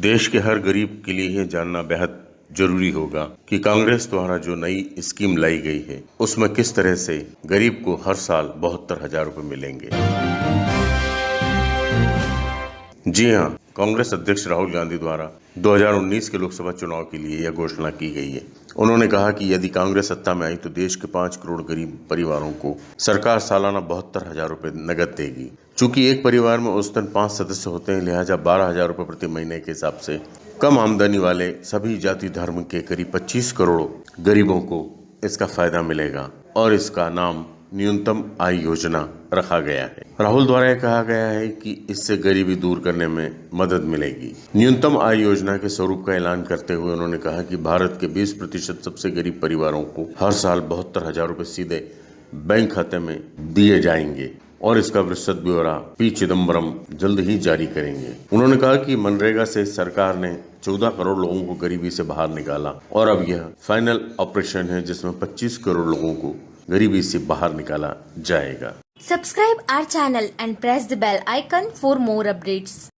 देश के हर गरीब के लिए यह जानना बेहद ज़रूरी होगा कि कांग्रेस द्वारा जो नई स्कीम लाई गई है, उसमें किस तरह से गरीब को हर साल बहत्तर हज़ार रूपए मिलेंगे। जी हाँ कांग्रेस अध्यक्ष राहुल गांधी द्वारा 2019 के लोकसभा चुनाव के लिए यह घोषणा की गई है। उन्होंने कहा कि यदि कांग्रेस सत्ता में आई तो देश के पाँच करोड़ गरीब परिवारों को सरकार सालाना बहत्तर हज़ार रूपए नगद देगी। चूँकि एक परिवार में औसतन पाँच सदस्य होते हैं, लिहाजा बारह हज़ार रूपए प्रति महीने के हिसाब से कम आमदनी वाले सभी जाति धर्म के करीब 25 करोड़ गरीबों को इसका फ़ायदा मिलेगा और इसका नाम न्यूनतम आय योजना रखा गया है। राहुल द्वारा कहा गया है कि इससे गरीबी दूर करने में मदद मिलेगी। न्यूनतम आय योजना के स्वरूप का ऐलान करते हुए उन्होंने कहा कि भारत के 20 प्रतिशत सबसे गरीब परिवारों को हर साल बहत्तर हज़ार रूपए सीधे बैंक खाते में दिए जाएँगे और इसका विस्तृत ब्यौरा पी चिदम्बरम जल्द ही जारी करेंगे। उन्होंने कहा कि मनरेगा से सरकार ने 14 करोड़ लोगों को गरीबी से बाहर निकाला और अब यह फाइनल ऑपरेशन है जिसमें 25 करोड़ लोगों को गरीबी से बाहर निकाला जाएगा। Subscribe our channel and press the bell icon for more updates